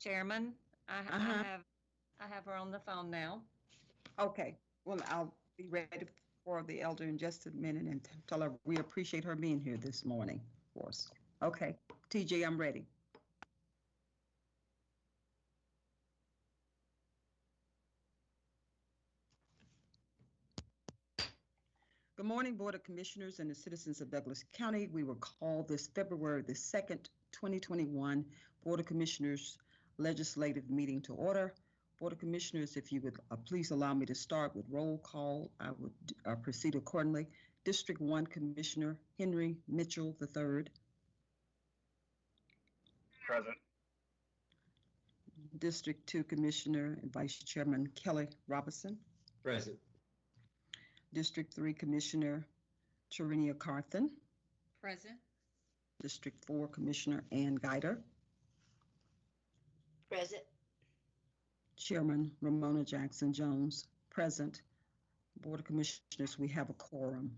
Chairman, I, I Uh-huh. have, I have her on the phone now. Okay, well, I'll be ready for the elder in just a minute and tell her we appreciate her being here this morning for us. Okay, TJ, I'm ready. Good morning, Board of Commissioners and the citizens of Douglas County. We will call this February the 2nd, 2021 Board of Commissioners Legislative Meeting to order. Board of Commissioners, if you would uh, please allow me to start with roll call, I would uh, proceed accordingly. District 1 Commissioner Henry Mitchell III, Present. District 2 Commissioner and Vice Chairman Kelly Robinson, Present. District 3 Commissioner Tarenia Carthen, Present. District 4 Commissioner Ann Guider, Present. Chairman Romona Jackson Jones, present. Board of Commissioners, we have a quorum.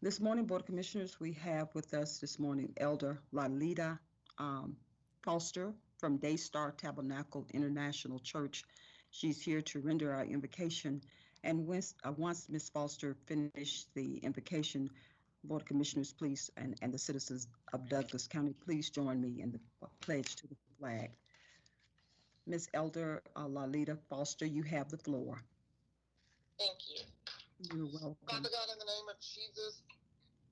This morning, Board of Commissioners, we have with us this morning Elder Lalita um, Foster from Daystar Tabernacle International Church. She's here to render our invocation. And once, uh, once Ms. Foster finished the invocation, Board of Commissioners, please, and, and the citizens of Douglas County, please join me in the pledge to the flag. Ms. Elder uh, Lalita Foster, you have the floor. Thank you. You're welcome. Father God, in the name of Jesus,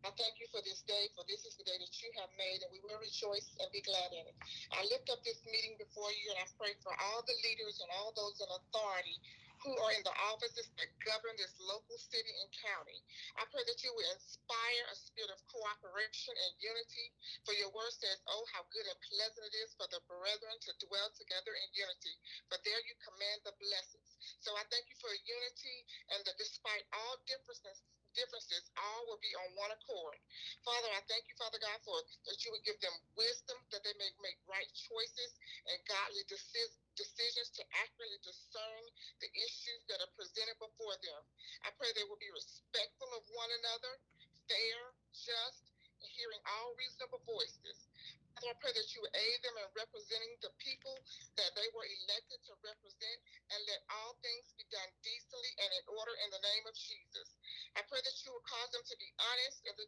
I thank you for this day, for this is the day that you have made, and we will rejoice and be glad in it. I lift up this meeting before you, and I pray for all the leaders and all those in authority who are in the offices that govern this local city and county. I pray that you will inspire a spirit of cooperation and unity, for your word says, Oh, how good and pleasant it is for the brethren to dwell together in unity, for there you command the blessings. So I thank you for unity and that despite all differences, differences, all will be on one accord. Father, I thank you, Father God, for that you would give them wisdom that they may make right choices and godly deci- decisions to accurately discern the issues that are presented before them. I pray they will be respectful of one another, fair, just, hearing all reasonable voices. I pray that you aid them in representing the people that they were elected to represent and let all things be done decently and in order in the name of Jesus. I pray that you will cause them to be honest and to,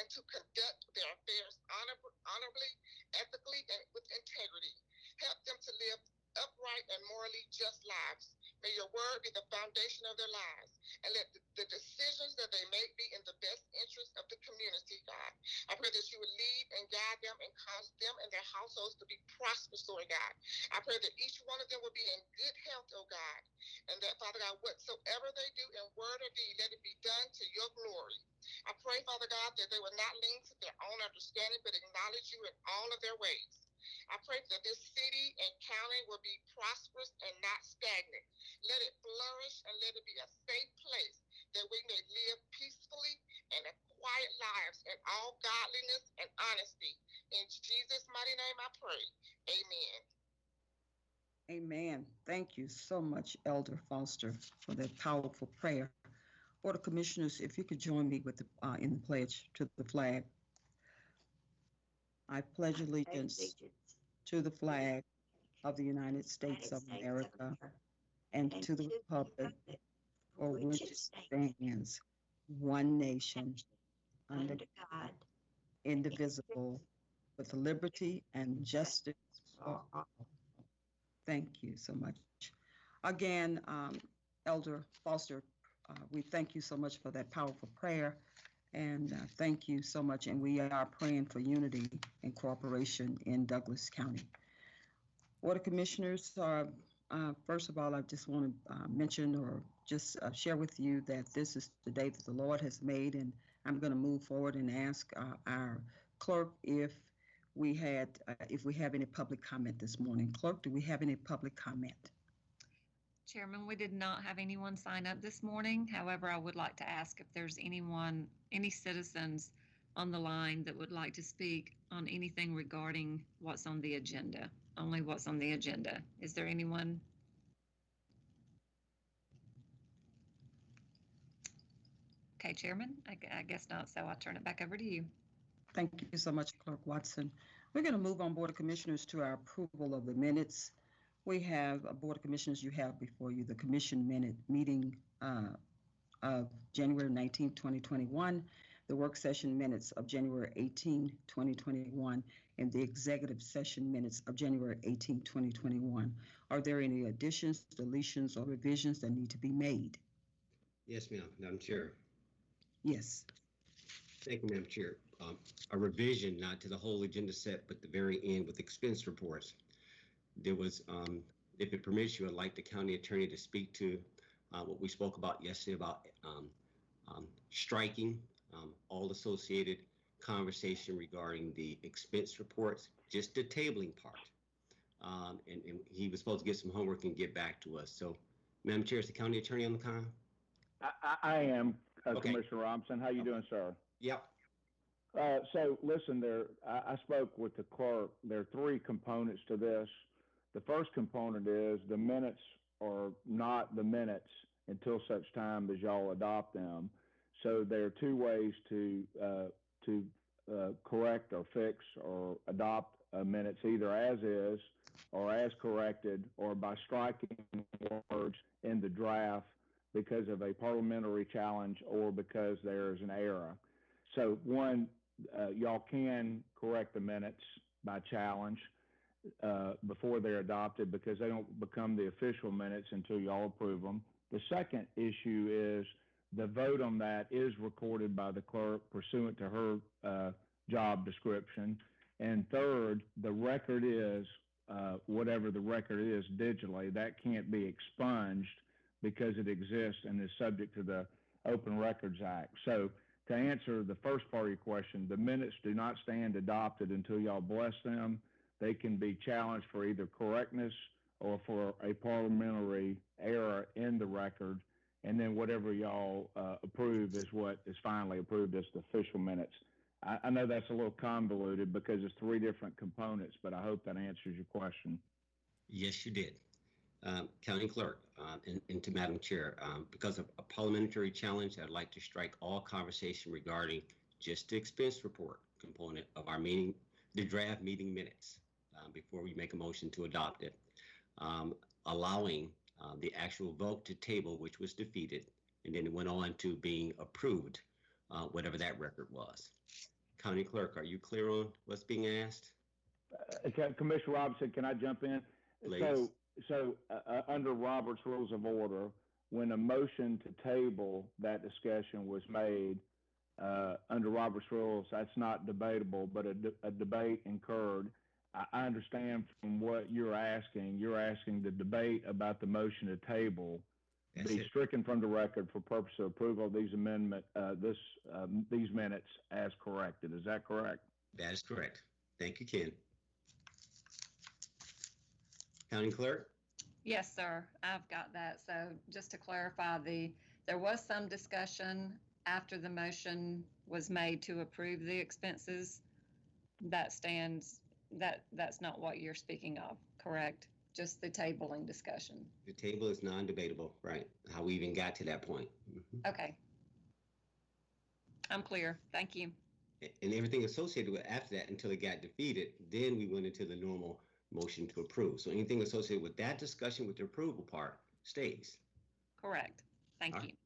and to conduct their affairs honor, honorably, ethically, and with integrity. Help them to live upright and morally just lives. May your word be the foundation of their lives. And let the, the decisions that they make be in the best interest of the community, God. I pray that you would lead and guide them and cause them and their households to be prosperous, Lord God. I pray that each one of them will be in good health, oh God. And that, Father God, whatsoever they do in word or deed, let it be done to your glory. I pray, Father God, that they will not lean to their own understanding, but acknowledge you in all of their ways. I pray that this city and county will be prosperous and not stagnant. Let it flourish and let it be a safe place that we may live peacefully and quiet lives in all godliness and honesty. In Jesus' mighty name I pray. Amen. Amen. Thank you so much, Elder Foster, for that powerful prayer. Board of Commissioners, if you could join me with the, uh, in the pledge to the flag. I pledge allegiance to the flag of the United States of America and to the republic for which it stands, one nation, under God. indivisible, with liberty and justice for all. Thank you so much. Again, um, Elder Foster, uh, we thank you so much for that powerful prayer. And uh, thank you so much. And we are praying for unity and cooperation in Douglas County. Of Commissioners, uh, uh, first of all, I just want to uh, mention or just uh, share with you that this is the day that the Lord has made, and I'm going to move forward and ask uh, our clerk if we had, uh, if we have any public comment this morning. Clerk, do we have any public comment? Chairman, we did not have anyone sign up this morning. However, I would like to ask if there's anyone, any citizens on the line that would like to speak on anything regarding what's on the agenda, only what's on the agenda. Is there anyone? Okay, Chairman, I, I guess not, so I'll turn it back over to you. Thank you so much, Clerk Watson. We're going to move on, Board of Commissioners, to our approval of the minutes. We have, uh, Board of Commissioners, you have before you the commission minute meeting uh, of January 19, 2021, the work session minutes of January 18, 2021, and the executive session minutes of January 18, 2021. Are there any additions, deletions, or revisions that need to be made? Yes, ma'am, Madam Chair. Yes. Thank you, Madam Chair. Um, A revision, not to the whole agenda set, but the very end with expense reports. There was, um, if it permits you, I'd like the county attorney to speak to uh, what we spoke about yesterday about um, um, striking um, all associated conversation regarding the expense reports, just the tabling part. Um, And and he was supposed to get some homework and get back to us. So, Madam Chair, is the county attorney on the con? I, I, I am, uh, Okay. Commissioner Robinson. How you doing, sir? Yep. Uh, so listen, there, I, I spoke with the clerk. There are three components to this. The first component is the minutes are not the minutes until such time as y'all adopt them. So there are two ways to, uh, to, uh, correct or fix or adopt minutes, either as is or as corrected or by striking words in the draft because of a parliamentary challenge or because there's an error. So one, uh, y'all can correct the minutes by challenge uh, before they're adopted because they don't become the official minutes until y'all approve them. The second issue is the vote on that is recorded by the clerk pursuant to her uh, job description. And third, the record is uh, whatever the record is digitally. That can't be expunged because it exists and is subject to the Open Records Act. So to answer the first part of your question, the minutes do not stand adopted until y'all bless them. They can be challenged for either correctness or for a parliamentary error in the record. And then whatever y'all uh, approve is what is finally approved as the official minutes. I, I know that's a little convoluted because it's three different components, but I hope that answers your question. Yes, you did. Um, County Clerk, um, and, and to Madam Chair, um, because of a parliamentary challenge, I'd like to strike all conversation regarding just the expense report component of our meeting, the draft meeting minutes, um, before we make a motion to adopt it. Um, allowing, uh, the actual vote to table, which was defeated, and then it went on to being approved, uh, whatever that record was. County Clerk, are you clear on what's being asked? Uh, Commissioner Robinson, can I jump in? Please. So, so uh, uh, under Robert's Rules of Order, when a motion to table that discussion was made, uh, under Robert's Rules, that's not debatable, but a, de- a debate incurred. I, I understand from what you're asking, you're asking the debate about the motion to table be stricken from the record for purpose of approval of these amendment, uh, this, um, these minutes as corrected. Is that correct? That is correct. Thank you, Ken. County Clerk? Yes, sir, I've got that. So just to clarify, the, there was some discussion after the motion was made to approve the expenses. That stands, that, that's not what you're speaking of, correct? Just the tabling discussion. The table is non-debatable, right? How we even got to that point. Mhm. Okay. I'm clear. Thank you. And everything associated with after that until it got defeated, then we went into the normal motion to approve. So anything associated with that discussion with the approval part stays. Correct. Thank All you. right.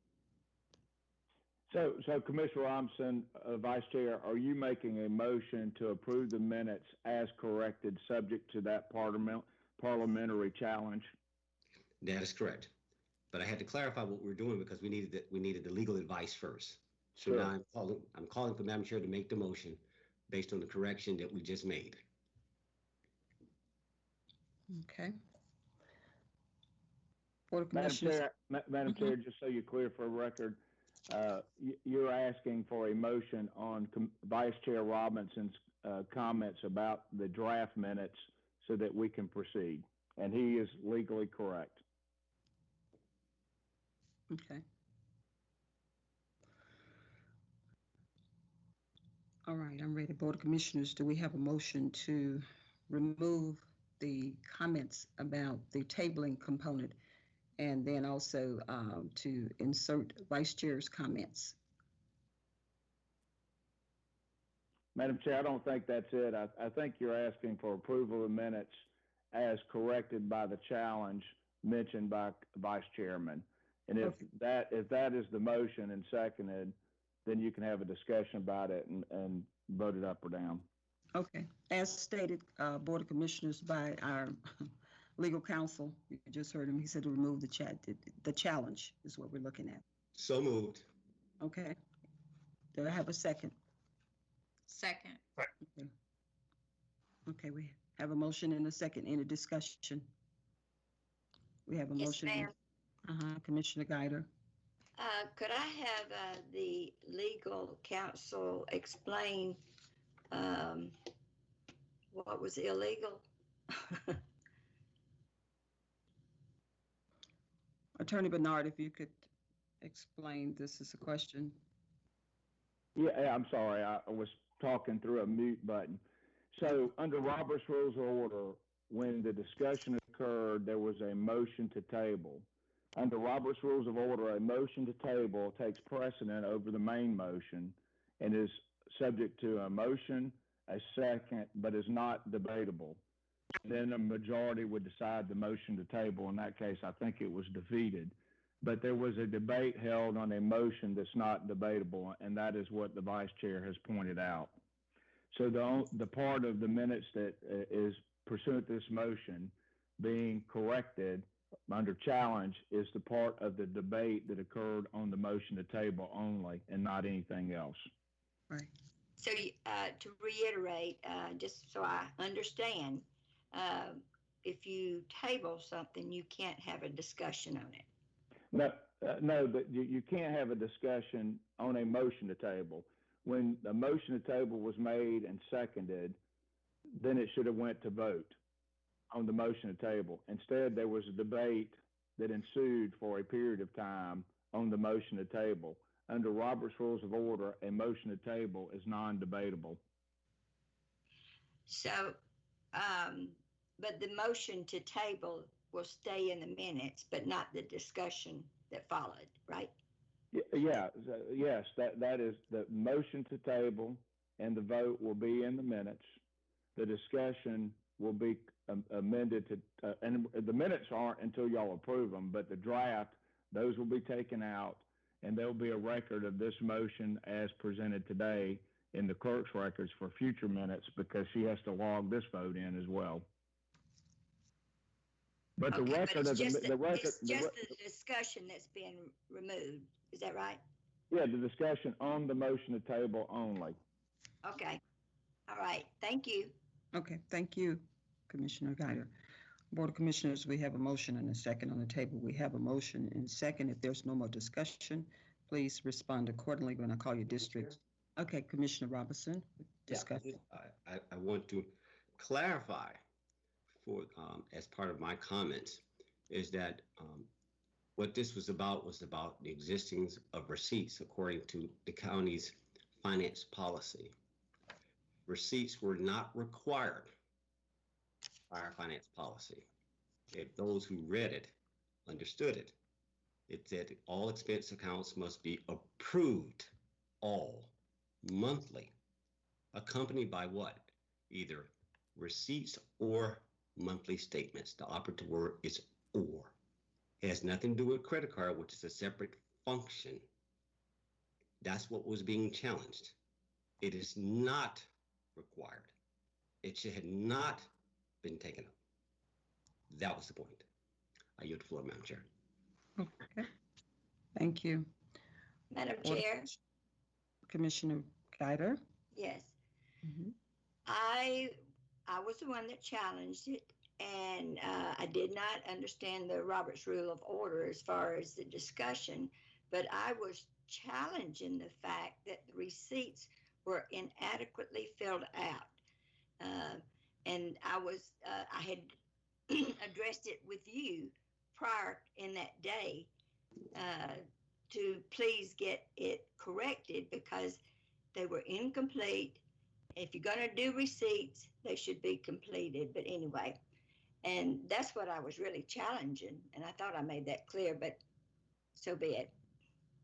So, so Commissioner Robinson, uh, Vice Chair, are you making a motion to approve the minutes as corrected, subject to that parliament, parliamentary challenge? That is correct. But I had to clarify what we're doing because we needed, the- we needed the legal advice first. So Sure. now I'm calling, I'm calling for Madam Chair to make the motion based on the correction that we just made. Okay. Board of Madam Commissioners, Chair, Ma- Madam Mhm. Chair, just so you're clear for a record, uh, y- you're asking for a motion on Com- Vice Chair Robinson's, uh, comments about the draft minutes so that we can proceed. And he is legally correct. okay. All right, I'm ready. Board of Commissioners, do we have a motion to remove the comments about the tabling component and then also um, to insert Vice Chair's comments? Madam Chair, I don't think that's it. I, I think you're asking for approval of minutes as corrected by the challenge mentioned by Vice Chairman. And if Okay. that, if that is the motion and seconded, then you can have a discussion about it and, and vote it up or down. Okay, as stated, uh, Board of Commissioners by our legal counsel, you just heard him, he said to remove the chat, the- the challenge is what we're looking at. So moved. Okay. Do I have a second? Second. Okay. Okay, we have a motion and a second. Any discussion? We have a Yes, motion. ma'am. Uh-huh, Commissioner Guider. Uh, could I have, uh, the legal counsel explain, um, what was illegal? Attorney Bernard, if you could explain, this is a question. Yeah, yeah, I'm sorry. I I was talking through a mute button. So under Robert's Rules of Order, when the discussion occurred, there was a motion to table. Under Robert's Rules of Order, a motion to table takes precedent over the main motion and is subject to a motion, a second, but is not debatable. Then a majority would decide the motion to table. In that case, I think it was defeated. But there was a debate held on a motion that's not debatable, and that is what the vice chair has pointed out. So the, the part of the minutes that uh, pursuant to this motion being corrected under challenge is the part of the debate that occurred on the motion to table only and not anything else. Right. So, uh, to reiterate, uh, just so I understand, uh, if you table something, you can't have a discussion on it. No, uh, no, but you, you can't have a discussion on a motion to table. When the motion to table was made and seconded, then it should have went to vote on the motion to table. Instead, there was a debate that ensued for a period of time on the motion to table. Under Robert's Rules of Order, a motion to table is non-debatable. So, um, but the motion to table will stay in the minutes, but not the discussion that followed, right? Y- Yeah, so- yes, that, that is, the motion to table and the vote will be in the minutes. The discussion will be um, amended to, uh, and the minutes aren't until y'all approve them, but the draft, those will be taken out and there'll be a record of this motion as presented today in the clerk's records for future minutes because she has to log this vote in as well. But the Okay, but record it's of the, just the record. It's the just re- the discussion that's being removed. Is that right? Yeah, the discussion on the motion to table only. Okay. All right. Thank you. Okay, thank you, Commissioner Guider. Board of Commissioners, we have a motion and a second on the table. We have a motion and second. If there's no more discussion, please respond accordingly when I call your district. Okay, Commissioner Robinson, Yeah, discuss. I, I, I want to clarify for, um, as part of my comments, is that, um, what this was about was about the existence of receipts according to the county's finance policy. Receipts were not required our finance policy. If those who read it understood it, it said all expense accounts must be approved, all monthly, accompanied by what? Either receipts or monthly statements. The operative word is or. It has nothing to do with credit card, which is a separate function. That's what was being challenged. It is not required. It should not been taken up. That was the point. I yield the floor, Madam Chair. Okay, thank you. Madam Board of Chair, Commissioner Guider? yes. Mhm. I, I was the one that challenged it and, uh, I did not understand the Roberts Rule of Order as far as the discussion, but I was challenging the fact that the receipts were inadequately filled out. Uh, and I was, uh, I had addressed it with you prior in that day, uh, to please get it corrected because they were incomplete if you're gonna do receipts, they should be completed, but anyway. And that's what I was really challenging, and I thought I made that clear, but so be it.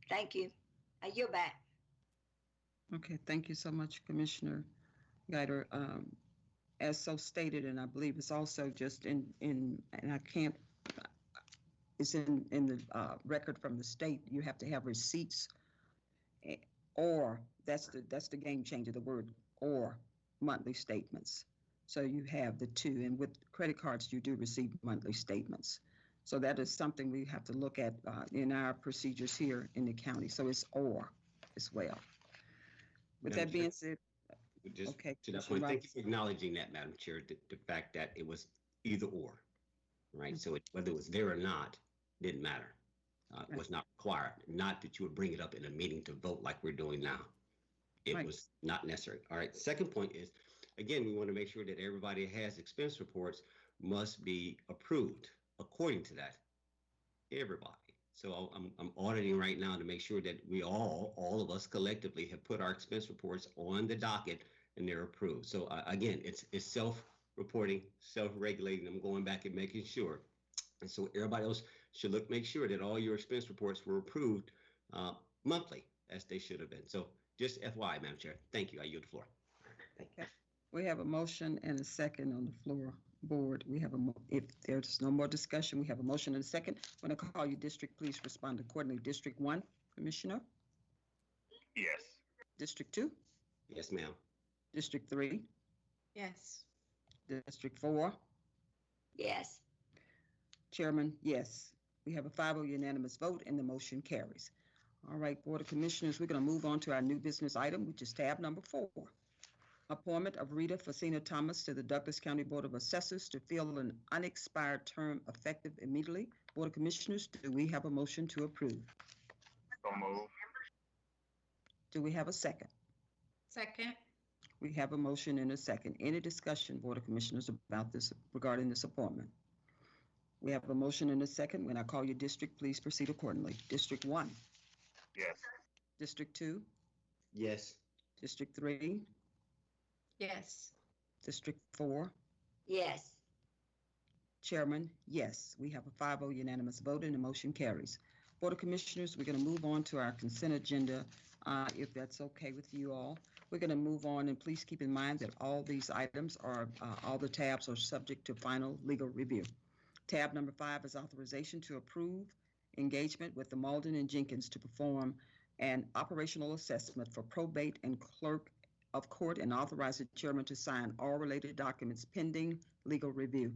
Thank you. I yield back. Okay, thank you so much, Commissioner Guider, um, as so stated, and I believe it's also just in, in, and I can't, it's in, in the, uh, record from the state, you have to have receipts. eh, Or, that's the, that's the game changer, the word or monthly statements. So you have the two, and with credit cards, you do receive monthly statements. So that is something we have to look at, uh, in our procedures here in the county, so it's or as well. With that being said, Just okay. to that point, thank you for acknowledging that, Madam Chair, the, the fact that it was either or, right? So it- whether it was there or not, didn't matter. Uh, it Right. was not required, not that you would bring it up in a meeting to vote like we're doing now. It Right. was not necessary. All right, second point is, again, we want to make sure that everybody has expense reports must be approved according to that. Everybody. So I'm, I'm auditing right now to make sure that we all, all of us collectively have put our expense reports on the docket and they're approved. So uh, again, it's, it's self-reporting, self-regulating. I'm going back and making sure. And so everybody else should look, make sure that all your expense reports were approved uh, monthly as they should have been. So just FYI, Madam Chair. Thank you. I yield the floor. Thank you. We have a motion and a second on the floor board. We have a, mo- if there's no more discussion, we have a motion and a second. When I call you district, please respond accordingly. District one, Commissioner? Yes. District two? Yes, ma'am. District three? Yes. District four? Yes. Chairman, yes. We have a 5-0 unanimous vote and the motion carries. All right, Board of Commissioners, we're going to move on to our new business item, which is tab number four. Appointment of Rita Facina Thomas to the Douglas County Board of Assessors to fill an unexpired term effective immediately. Board of Commissioners, do we have a motion to approve? So move. Do we have a second? Second. We have a motion and a second. Any discussion, Board of Commissioners, about this, regarding this appointment? We have a motion and a second. When I call you district, please proceed accordingly. District one, Yes. District two, Yes. District three, Yes. District four, Yes. Chairman, yes. We have a 5-0 unanimous vote and the motion carries. Board of Commissioners, we're going to move on to our consent agenda, uh, if that's okay with you all. We're going to move on, and please keep in mind that all these items are, uh, all the tabs are subject to final legal review. Tab number five is authorization to approve engagement with the Mauldin and Jenkins to perform an operational assessment for probate and clerk of court and authorize the chairman to sign all related documents pending legal review.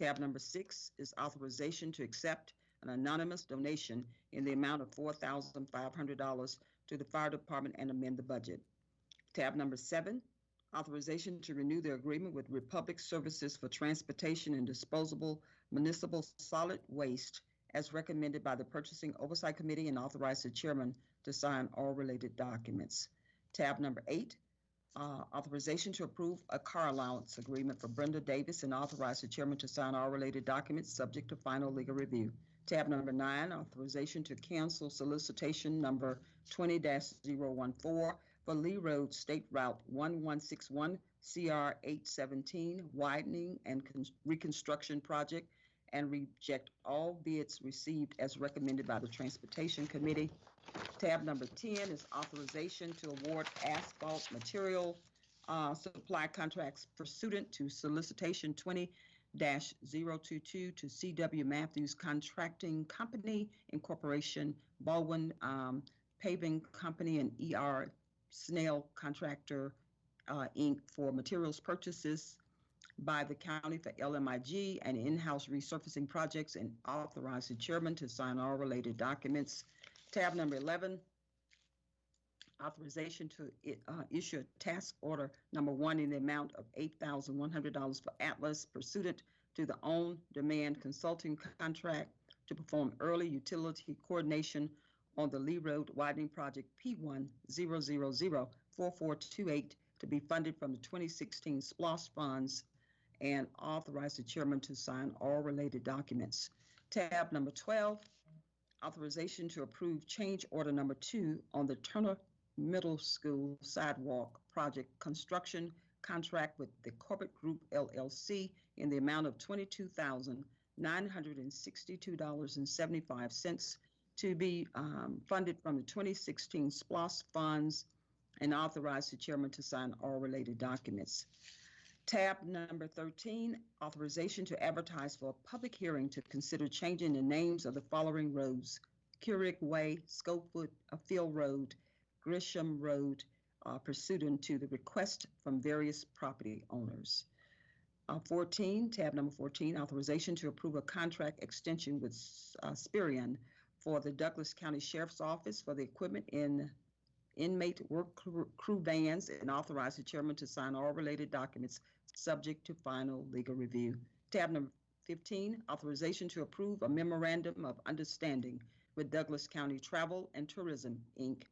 Tab number six is authorization to accept an anonymous donation in the amount of four thousand five hundred dollars to the fire department and amend the budget. Tab number seven, authorization to renew the agreement with Republic Services for Transportation and Disposable Municipal Solid Waste as recommended by the Purchasing Oversight Committee and authorize the chairman to sign all related documents. Tab number eight, uh, authorization to approve a car allowance agreement for Brenda Davis and authorize the chairman to sign all related documents subject to final legal review. Tab number nine, authorization to cancel solicitation number twenty 14 for Lee Road State Route one one six one CR eight seventeen widening and con- reconstruction project and reject all bids received as recommended by the Transportation Committee. Tab number 10 is authorization to award asphalt material uh, supply contracts pursuant to solicitation 20-022 to CW Matthews Contracting Company Incorporation, Baldwin um, Paving Company, and ER Snell Contractor, uh, Inc. for materials purchases by the county for LMIG and in-house resurfacing projects and authorize the chairman to sign all related documents. Tab number 11, authorization to uh, issue a task order number one in the amount of $8,100 for Atlas pursuant to the on-demand consulting contract to perform early utility coordination on the Lee Road widening project P1 0004428 to be funded from the 2016 SPLOST funds and authorize the chairman to sign all related documents. Tab number 12, authorization to approve change order number two on the Turner Middle School sidewalk project construction contract with the Corbett Group LLC in the amount of $22,962.75 to be um, funded from the 2016 SPLOST funds and authorize the chairman to sign all related documents. Tab number 13, authorization to advertise for a public hearing to consider changing the names of the following roads. Keurig Way, Schofield uh, Field Road, Grisham Road, uh, pursuant to the request from various property owners. Uh, 14, tab number 14, authorization to approve a contract extension with uh, for the Douglas County Sheriff's Office for the equipment in inmate work crew- vans and authorize the chairman to sign all related documents subject to final legal review. Tab number 15, authorization to approve a memorandum of understanding with Douglas County Travel and Tourism, Inc.,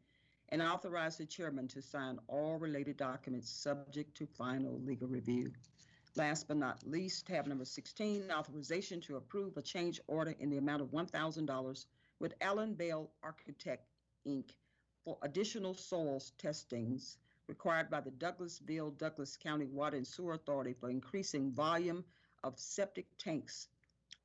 and authorize the chairman to sign all related documents subject to final legal review. Last but not least, tab number 16, authorization to approve a change order in the amount of $1,000 with Allen Bell Architect, Inc. for additional soils testings required by the Douglasville, Douglas County Water and Sewer Authority for increasing volume of septic tanks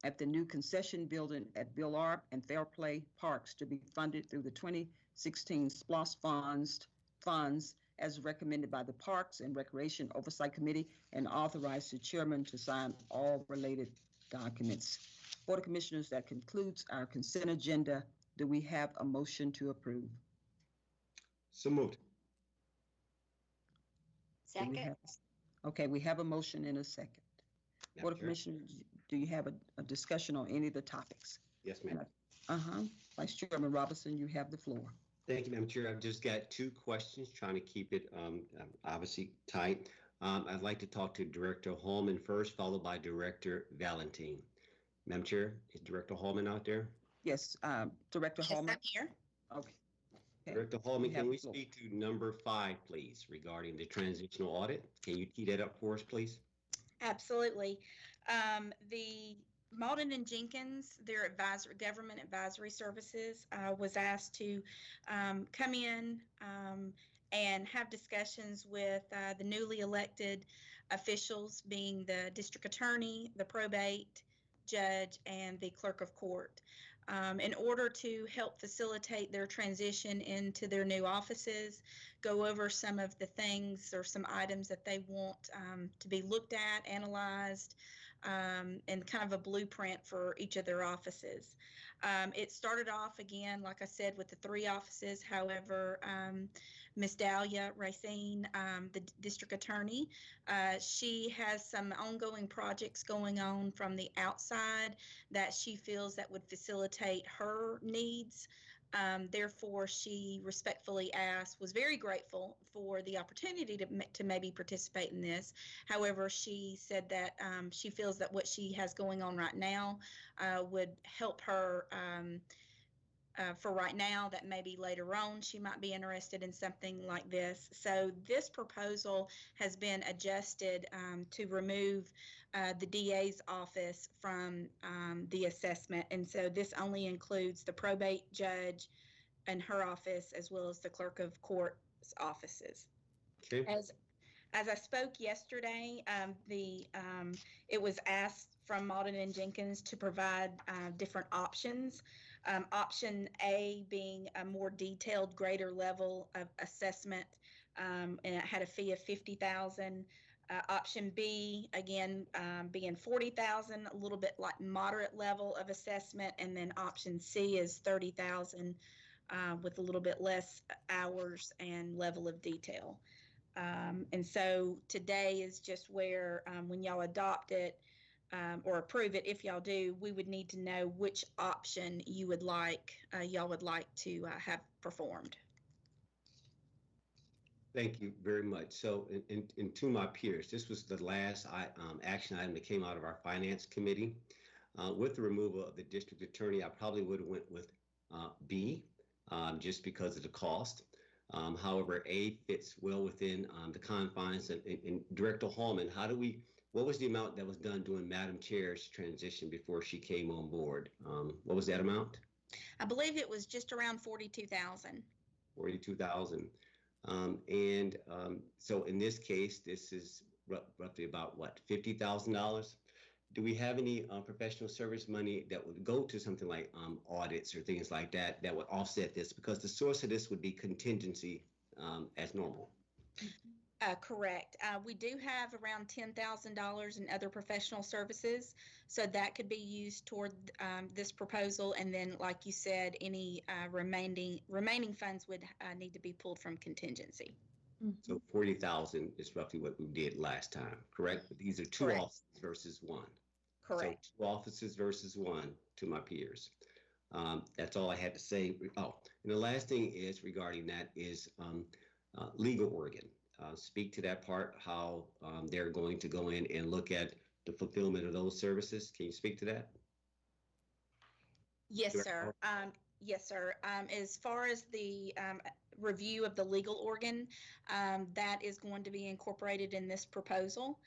at the new concession building at Bill Arp and Fairplay Parks to be funded through the 2016 SPLOST funds, funds as recommended by the Parks and Recreation Oversight Committee and authorized the chairman to sign all related documents. Board of Commissioners, that concludes our consent agenda. Do we have a motion to approve? So moved. Do we Second, have- Okay, we have a motion in a second. Board Madam of Chair? Commissioners, do you have a, a discussion on any of the topics? Yes, ma'am. Uh-huh. Vice Chairman Robinson, you have the floor. Thank you, Madam Chair. I've just got two questions, trying to keep it um, um, obviously tight. Um, I'd like to talk to Director Holman first, followed by Director Valentine. Madam Chair, is Director Holman out there? Yes, um, Director Yes, Hallman. I'm here. Okay. Okay. Director Holman, You have can we floor. speak to number five, please, regarding the transitional audit? Can you tee that up for us, please? Absolutely. Um, the Mauldin and Jenkins, their advisor, government advisory services, uh, was asked to um, come in um, and have discussions with uh, the newly elected officials, being the district attorney, the probate judge, and the clerk of court. Um, in order to help facilitate their transition into their new offices, go over some of the things or some items that they want um, to be looked at, analyzed, um, and kind of a blueprint for each of their offices. Um, it started off again, like I said, with the three offices. However, um, Miss Dalia Racine, um, the district attorney, uh, she has some ongoing projects going on from the outside that she feels that would facilitate her needs. Um, therefore, she respectfully asked, was very grateful for the opportunity to, to maybe participate in this. However, she said that um, she feels that what she has going on right now uh, would help her um, uh, for right now, that maybe later on she might be interested in something like this. So, this proposal has been adjusted um, to remove uh, the DA's office from um, the assessment. And so, this only includes the probate judge and her office, as well as the clerk of court's offices. Okay, As as I spoke yesterday, um, the um, it was asked from Mauldin and Jenkins to provide uh, different options. Um, option A being a more detailed, greater level of assessment, um, and it had a fee of fifty thousand. Uh, option B again um, being forty thousand, a little bit like moderate level of assessment, and then option C is thirty thousand uh, with a little bit less hours and level of detail. Um, and so today is just where, um, when y'all adopt it um, or approve it, if y'all do, we would need to know which option you would like, uh, y'all would like to uh, have performed. thank you very much. So, and, and, and to my peers, this was the last I, um, action item that came out of our finance committee. Uh, with the removal of the district attorney, I probably would have went with uh, B, um, just because of the cost. Um, however, A fits well within um, the confines. And, and, and Director Hallman, how do we? What was the amount that was done during Madam Chair's transition before she came on board? Um, what was that amount? I believe it was just around forty-two thousand. Forty-two thousand. Um, and um, so in this case, this is roughly about what fifty thousand dollars. Do we have any uh, professional service money that would go to something like um, audits or things like that that would offset this? Because the source of this would be contingency um, as normal. Uh, correct. Uh, we do have around ten thousand dollars in other professional services, so that could be used toward um, this proposal. And then, like you said, any uh, remaining remaining funds would uh, need to be pulled from contingency. So forty thousand is roughly what we did last time, correct? But these are two Correct. offices versus one. Correct. So two offices versus one to my peers. Um, that's all I had to say. Oh, and the last thing is regarding that is um, uh, legal organ. Uh, speak to that part, how um, they're going to go in and look at the fulfillment of those services. Can you speak to that? Yes, Director sir. Um, yes, sir. Um, as far as the um, review of the legal organ, um, that is going to be incorporated in this proposal.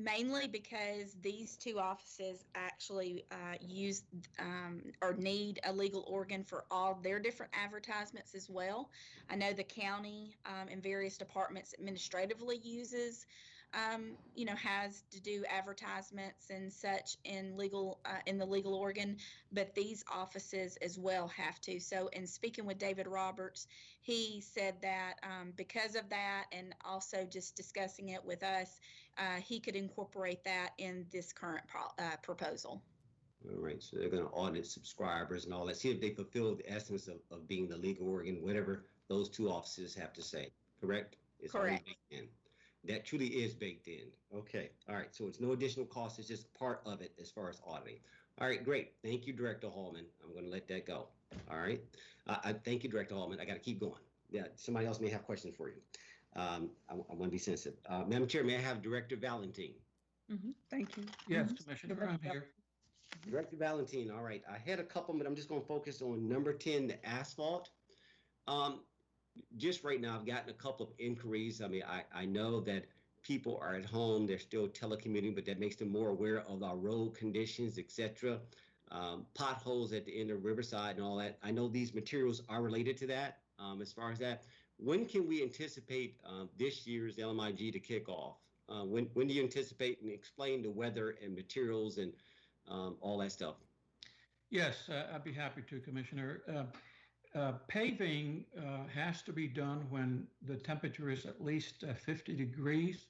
Mainly because these two offices actually uh, use um, or need a legal organ for all their different advertisements as well. I know the county um, and various departments administratively uses um, you know, has to do advertisements and such in legal, uh, in the legal organ, but these offices as well have to. So, in speaking with David Roberts, he said that um, because of that, and also just discussing it with us, uh, he could incorporate that in this current pro- uh, proposal. All right, so they're going to audit subscribers and all that. See if they fulfill the essence of, of being the legal organ, whatever those two offices have to say. Correct? It's Correct. Baked in. That truly is baked in. Okay. All right. So it's no additional cost. It's just part of it as far as auditing. All right. Great. Thank you, Director Hallman. I'm going to let that go. All right. Uh, I thank you, Director Hallman. I got to keep going. Yeah. Somebody else may have questions for you. Um, I, I want to be sensitive. Uh, Madam Chair, may I have Director Valentine? Mhm, Thank you. Yes, Mhm. Commissioner, I'm here. Director Valentine, all right. I had a couple, but I'm just going to focus on number 10, the asphalt. Um, just right now, I've gotten a couple of inquiries. I mean, I, I know that people are at home, they're still telecommuting, but that makes them more aware of our road conditions, et cetera. Um, potholes at the end of Riverside and all that. I know these materials are related to that. Um, as far as that, when can we anticipate um, this year's LMIG to kick off? Uh, when when do you anticipate and explain the weather and materials and um, all that stuff? Yes, uh, I'd be happy to, Commissioner. Uh, uh, Paving uh, has to be done when the temperature is at least uh, 50 degrees.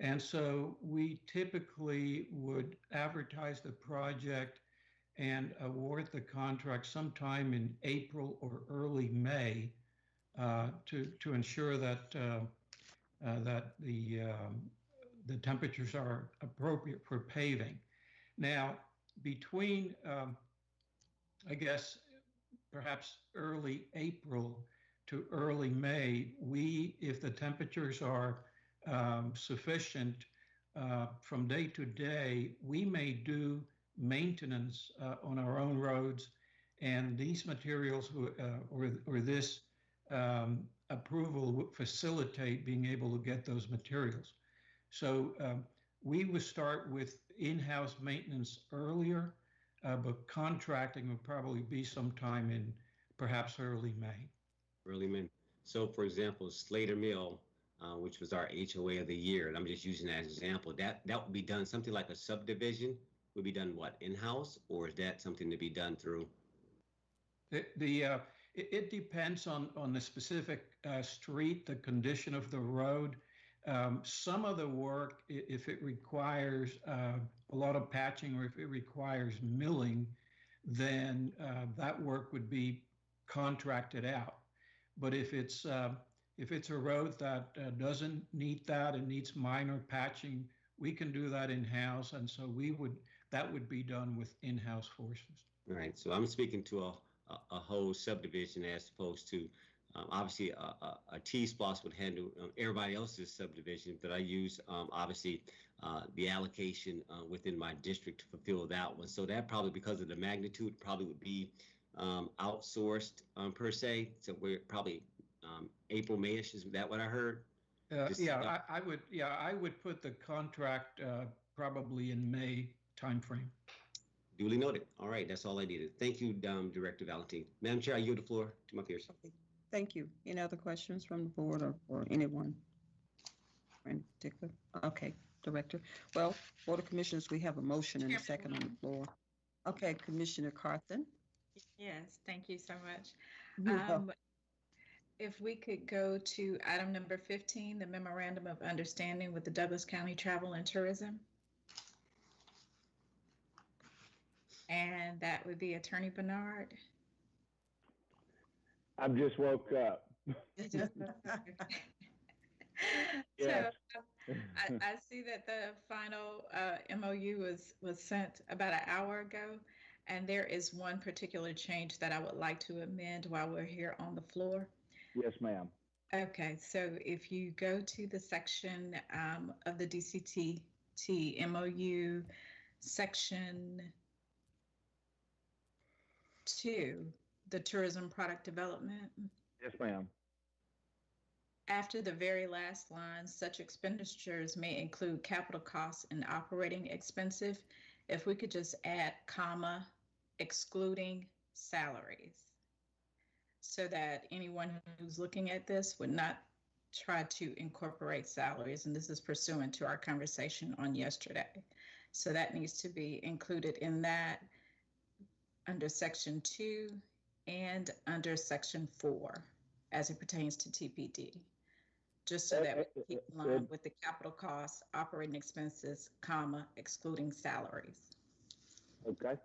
And so we typically would advertise the project and award the contract sometime in April or early May uh, to, to ensure that, uh, uh, that the, um, the temperatures are appropriate for paving. Now, between, um, I guess, perhaps early April to early May, we, if the temperatures are um, sufficient uh, from day to day, we may do maintenance uh, on our own roads. And these materials uh, or, or this um, approval would facilitate being able to get those materials. So um, we would start with in-house maintenance earlier, uh, but contracting would probably be sometime in perhaps early May. Early May. So, for example, Slater Mill, uh, which was our HOA of the year, and I'm just using that as an example, that that would be done something like a subdivision would be done what in-house, or is that something to be done through? The, the uh, it, it depends on on the specific uh, street, the condition of the road. Um, some of the work, if it requires uh, a lot of patching or if it requires milling, then uh, that work would be contracted out. But if it's uh, if it's a road that uh, doesn't need that and needs minor patching, we can do that in house, and so we would that would be done with in-house forces. All right. So I'm speaking to a, a whole subdivision as opposed to um, obviously a, a, a TSPLOST would handle um, everybody else's subdivision, but I use um, obviously uh, the allocation uh, within my district to fulfill that one. So that probably because of the magnitude probably would be um, outsourced um, per se. So we're probably um, April, Mayish. Is that what I heard? Uh, Just- yeah, I, I would, yeah, I would put the contract, uh, probably in May timeframe. Duly noted. All right, that's all I needed. Thank you, um, Director Valentine. Madam Chair, I yield the floor to my peers. Thank you. Any other questions from the board or, or anyone? In particular? Okay, Director. Well, Board of Commissioners, we have a motion and a second on the floor. Okay, Commissioner Carthen. Yes, thank you so much. Um, if we could go to item number 15, the memorandum of understanding with the Douglas County Travel and Tourism. And that would be Attorney Bernard. I've just woke up. So Yes. I, I see that the final uh, MOU was, was sent about an hour ago. And there is one particular change that I would like to amend while we're here on the floor. Yes, ma'am. Okay, so if you go to the section um, of the DCT MOU, section two, the tourism product development, Yes, ma'am. after the very last line, such expenditures may include capital costs and operating expenses. If we could just add comma, excluding salaries. So that anyone who's looking at this would not try to incorporate salaries, and this is pursuant to our conversation on yesterday. So that needs to be included in that under section two and under section four as it pertains to TPD. Just so that we keep in line with the capital costs, operating expenses, comma, excluding salaries. Okay.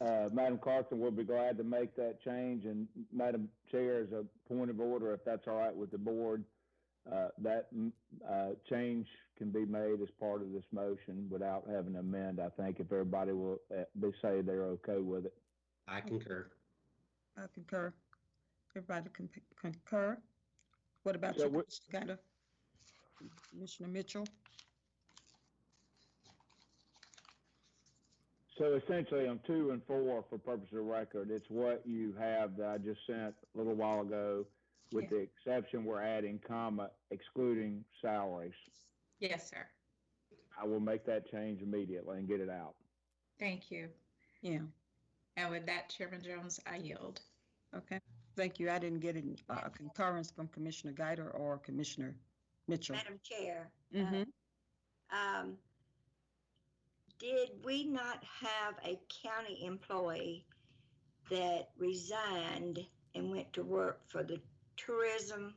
Uh, Madam Carthen, we'll be glad to make that change, and Madam Chair, as a point of order, if that's all right with the board, uh, that, mm, uh, change can be made as part of this motion without having to amend, I think, if everybody will, uh, be, say they're okay with it. I concur. I concur. Everybody con- concur? What about So you, what- Commissioner Gator? Commissioner Mitchell? So essentially, on two and four, for purpose of record, it's what you have that I just sent a little while ago, with the exception we're adding comma excluding salaries. Yes, sir. I will make that change immediately and get it out. Thank you. Yeah, And with that, Chairman Jones, I yield. okay. Thank you. I didn't get a uh, concurrence from Commissioner Gator or Commissioner Mitchell. Madam Chair. uh, Mhm. Um, did we not have a county employee that resigned and went to work for the tourism?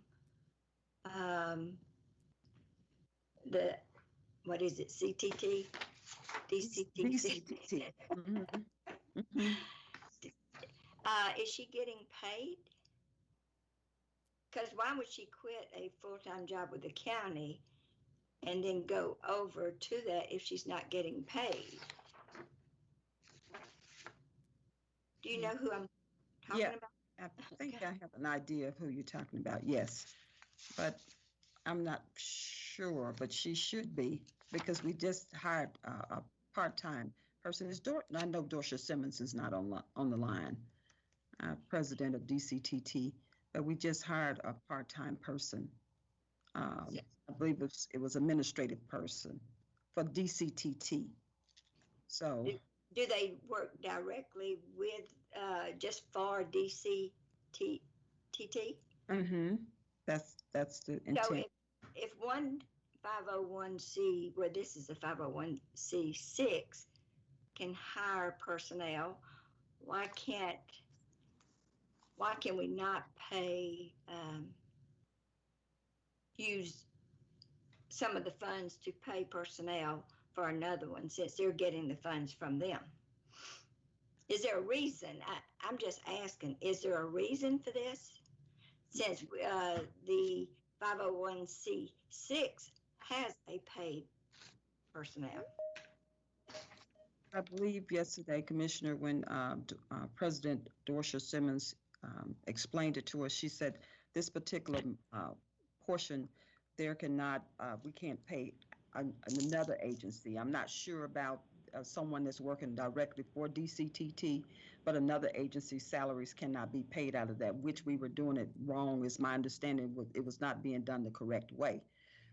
Um, the, what is it, CTT? DCTT? DCTT. Mhm. Mhm. Uh, is she getting paid? Because why would she quit a full-time job with the county and then go over to that if she's not getting paid? Do you know who I'm talking Yeah. about? I think Okay. I have an idea of who you're talking about, yes. But I'm not sure, but she should be, because we just hired a, a part-time person is Dor. I know Dorsha Simmons is not on, on the line, uh, president of DCTT, but we just hired a part time person. Um, yes. I believe it was, it was administrative person for DCTT. So, do, do they work directly with uh, just for DCTT? Mm-hmm. That's that's the intent. So if, if one 501c, where well, this is a 501c6, can hire personnel, why can't, why can we not pay, um, use some of the funds to pay personnel for another one, since they're getting the funds from them? Is there a reason? I, I'm just asking, is there a reason for this? Since, uh, the 501c6 has a paid personnel. I believe yesterday, Commissioner, when um, uh, President Dorsha Simmons um, explained it to us, she said this particular uh, portion, there cannot, uh, we can't pay an- another agency. I'm not sure about uh, someone that's working directly for DCTT, but another agency's salaries cannot be paid out of that, which we were doing it wrong, is my understanding, it was not being done the correct way.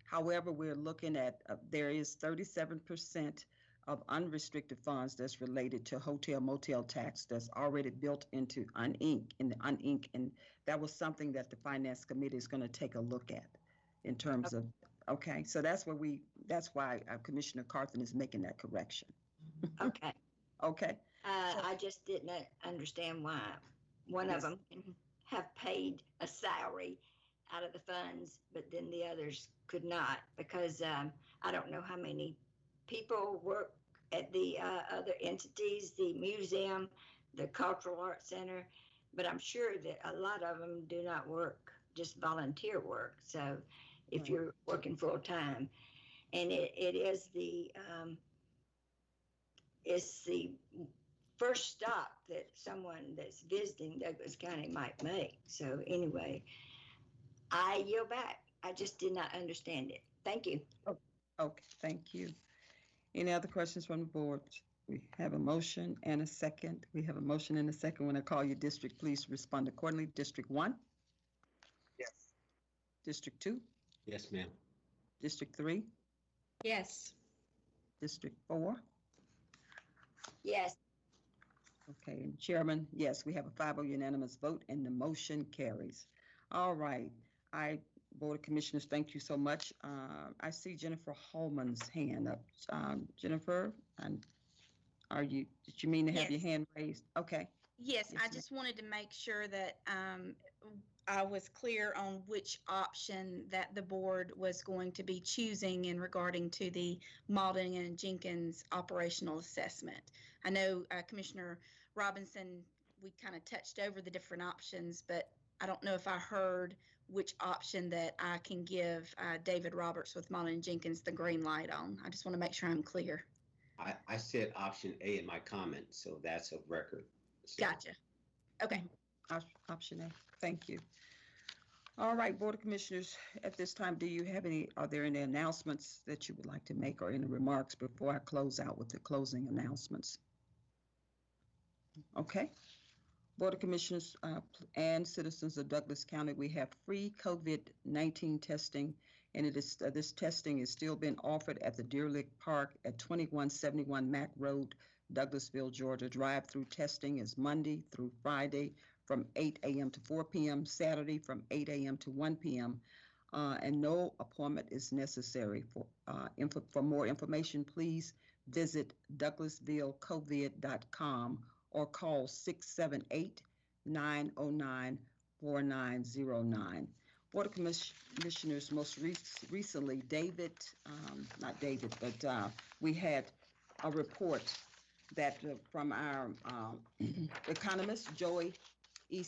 However, we're looking at, uh, there is 37% of unrestricted funds that's related to hotel motel tax that's already built into unink in the unink and that was something that the finance committee is going to take a look at in terms of okay? So that's where we that's why uh, commissioner carthen is making that correction. Okay. okay? Uh, So- I just didn't understand why one of them can have paid a salary out of the funds, but then the others could not because um, I don't know how many people work at the uh, other entities, the museum, the Cultural Arts Center, but I'm sure that a lot of them do not work, just volunteer work. So if you're working full time, and it, it is the um, it's the first stop that someone that's visiting Douglas County might make. So anyway, I yield back. I just did not understand it. Thank you. Okay, thank you. Any other questions from the board? We have a motion and a second. We have a motion and a second. When I call your district, please respond accordingly. District one, Yes. District two, Yes, ma'am. District three, Yes. District four. Yes, Okay, and Chairman, yes, we have a 5-0 unanimous vote and the motion carries. All right, I, Board of Commissioners, thank you so much. Uh, I see Jennifer Holman's hand up. Um, Jennifer, and are you, did you mean to have your Yes. hand raised? Okay, Yes, Yes, I ma'am. just wanted to make sure that um, I was clear on which option that the board was going to be choosing in regarding to the Mauldin and Jenkins operational assessment. I know uh, Commissioner Robinson, we kind of touched over the different options, but I don't know if I heard which option that I can give uh, David Roberts with Mauldin and Jenkins the green light on. I just want to make sure I'm clear. I, I said option A in my comment, so that's a record. So- Gotcha. Okay. op- option A, thank you. All right, Board of Commissioners, at this time, do you have any, are there any announcements that you would like to make or any remarks before I close out with the closing announcements? Okay. Board of Commissioners uh, and citizens of Douglas County, we have free COVID-19 testing, and it is, uh, this testing is still being offered at the Deer Lick Park at 2171 Mack Road, Douglasville, Georgia. Drive-through testing is Monday through Friday from 8 a.m. to 4 p.m., Saturday from 8 a.m. to 1 p.m., uh, and no appointment is necessary. For, uh, for more information, please visit douglasvillecovid.com or call 678-909-4909. Board of Commissioners, most rec- recently, David, um, not David, but uh, we had a report that uh, from our um, economist, Joey E.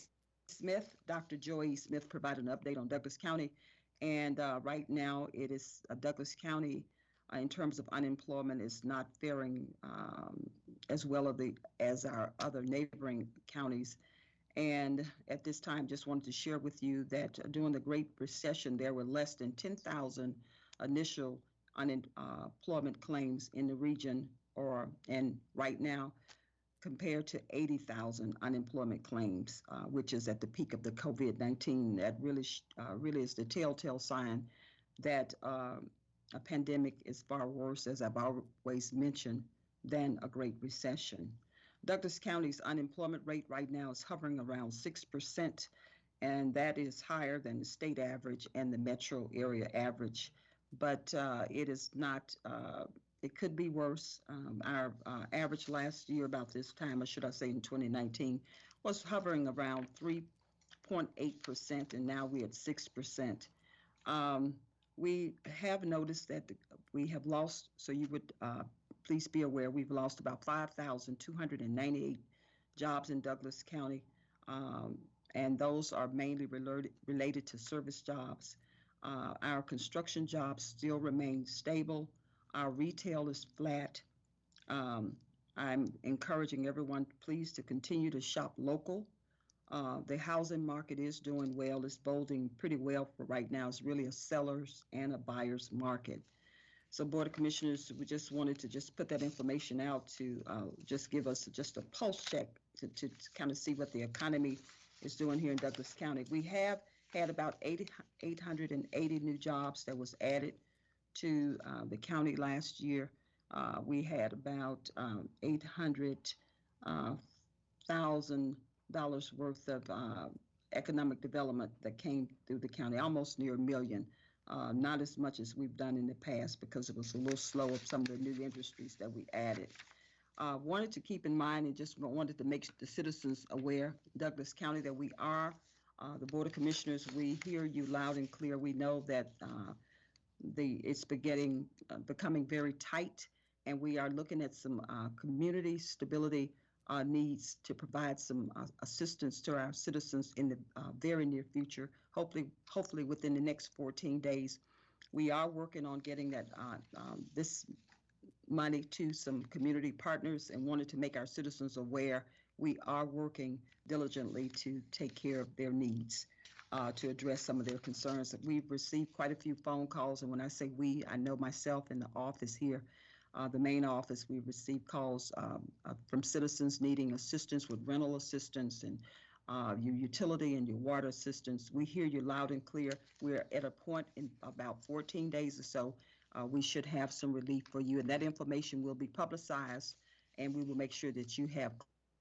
Smith. Dr. Joey E. Smith provided an update on Douglas County. And uh, right now, it is uh, Douglas County, uh, in terms of unemployment, is not faring um, as well as, the, as our other neighboring counties. And at this time, just wanted to share with you that uh, during the Great Recession, there were less than 10,000 initial unemployment claims in the region, or and right now, compared to 80,000 unemployment claims, uh, which is at the peak of the COVID-19. That really, uh, really is the telltale sign that um, a pandemic is far worse, as I've always mentioned, than a Great Recession. Douglas County's unemployment rate right now is hovering around 6%, and that is higher than the state average and the metro area average. But uh, it is not, uh, it could be worse. Um, our uh, average last year, about this time, or should I say in 2019, was hovering around 3.8%, and now we're at 6%. Um, we have noticed that the, we have lost, so you would uh, please be aware, we've lost about 5,298 jobs in Douglas County, um, and those are mainly related, related to service jobs. Uh, our construction jobs still remain stable. Our retail is flat. Um, I'm encouraging everyone, please, to continue to shop local. Uh, the housing market is doing well. It's bolding pretty well for right now. It's really a seller's and a buyer's market. So Board of Commissioners, we just wanted to just put that information out to uh, just give us just a pulse check to, to, to kind of see what the economy is doing here in Douglas County. We have had about 80, 880 new jobs that was added to uh, the county last year. Uh, we had about um, 800 uh, thousand dollars worth of uh, economic development that came through the county, almost near a million. Uh, not as much as we've done in the past because it was a little slow of some of the new industries that we added. Uh, wanted to keep in mind and just wanted to make the citizens aware, Douglas County, that we are Uh, the Board of Commissioners, we hear you loud and clear. We know that uh, the it's beginning uh, becoming very tight, and we are looking at some uh, community stability uh, needs to provide some uh, assistance to our citizens in the uh, very near future. Hopefully, hopefully within the next 14 days, we are working on getting that uh, um, this money to some community partners and wanted to make our citizens aware we are working diligently to take care of their needs, uh, to address some of their concerns. We've received quite a few phone calls, and when I say we, I know myself in the office here, uh, the main office, we've received calls um, uh, from citizens needing assistance with rental assistance and uh, your utility and your water assistance. We hear you loud and clear. We're at a point in about 14 days or so, uh, we should have some relief for you, and that information will be publicized, and we will make sure that you have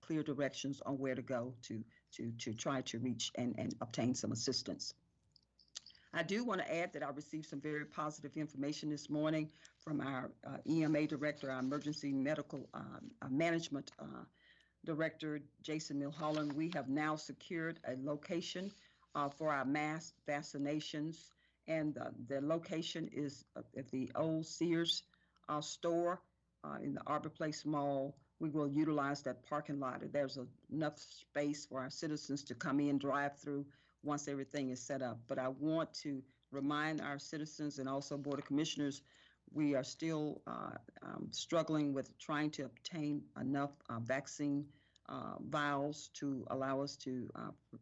clear directions on where to go to to to try to reach and and obtain some assistance. I do want to add that I received some very positive information this morning from our uh, EMA director, our emergency medical um, uh, management uh, director, Jason Milholland. We have now secured a location uh, for our mass vaccinations, and the location is at the old Sears uh, store uh, in the Arbor Place Mall we will utilize that parking lot. There's enough space for our citizens to come in, drive through once everything is set up. But I want to remind our citizens and also Board of Commissioners, we are still uh, um, struggling with trying to obtain enough uh, vaccine uh, vials to allow us to uh,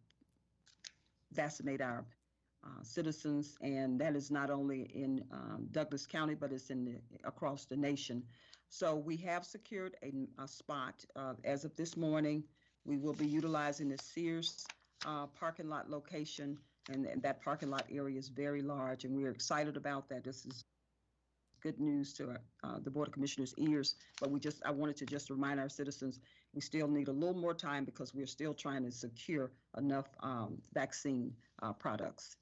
vaccinate our uh, citizens, and that is not only in um, Douglas County, but it's in the, across the nation. So we have secured a, a spot uh, as of this morning. We will be utilizing the Sears uh, parking lot location, and, and that parking lot area is very large, and we're excited about that. This is good news to uh, the Board of Commissioners' ears, but we just, I wanted to just remind our citizens, we still need a little more time because we're still trying to secure enough um, vaccine uh, products.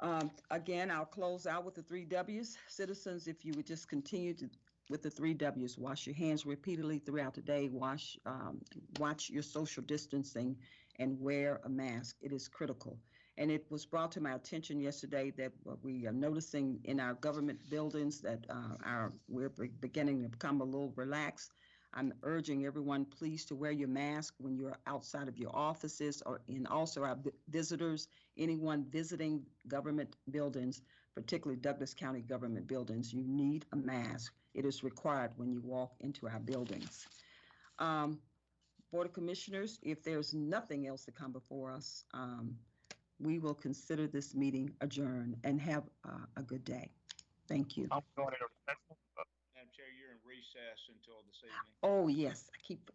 Um, again, I'll close out with the three W's. Citizens, if you would just continue to with the three W's. Wash your hands repeatedly throughout the day. Wash, um, watch your social distancing, and wear a mask. It is critical. And it was brought to my attention yesterday that we are noticing in our government buildings that uh, our we're beginning to become a little relaxed. I'm urging everyone, please, to wear your mask when you're outside of your offices or in also our visitors, anyone visiting government buildings, particularly Douglas County government buildings, you need a mask. It is required when you walk into our buildings. Um, Board of Commissioners, if there's nothing else to come before us, um, we will consider this meeting adjourned and have uh, a good day. Thank you. I'm going into recess. Madam Chair, you're in recess until this evening. Oh, yes, I keep,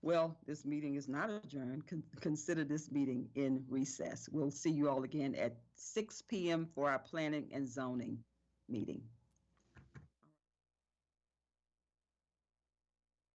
well, this meeting is not adjourned. Con- Consider this meeting in recess. We'll see you all again at 6 PM for our planning and zoning meeting.